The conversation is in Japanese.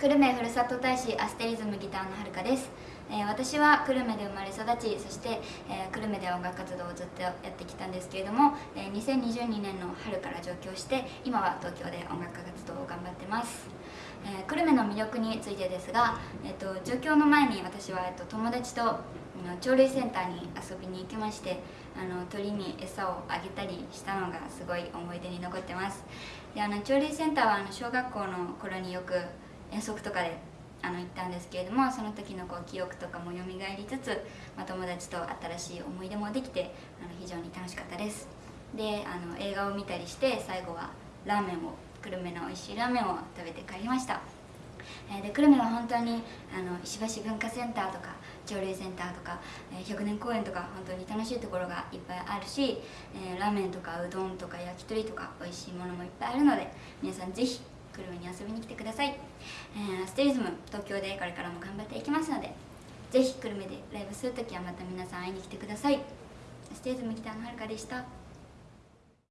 久留米ふるさと大使アステリズムギターのはるかです、えー、私は久留米で生まれ育ちそして、えー、久留米で音楽活動をずっとやってきたんですけれども、えー、2022年の春から上京して今は東京で音楽活動を頑張ってます、え久留米の魅力についてですが、えーと、上京の前に私は、えーと、友達と鳥類センターに遊びに行きましてあの鳥に餌をあげたりしたのがすごい思い出に残ってます。であの鳥類センターはあの小学校の頃によく遠足とかであの行ったんですけれどもその時のこう記憶とかも蘇りつつ、まあ、友達と新しい思い出もできてあの非常に楽しかったです。であの映画を見たりして最後はラーメンを久留米の美味しいラーメンを食べて帰りました。で久留米は本当にあの石橋文化センターとか鳥類センターとか、え100年公園とか本当に楽しいところがいっぱいあるし、え、ラーメンとかうどんとか焼き鳥とか美味しいものもいっぱいあるので皆さんぜひ久留米に遊びに来てください、えー、ステリズム東京でこれからも頑張っていきますのでぜひ久留米でライブするときはまた皆さん会いに来てください。ステリズムギターのはるかでした。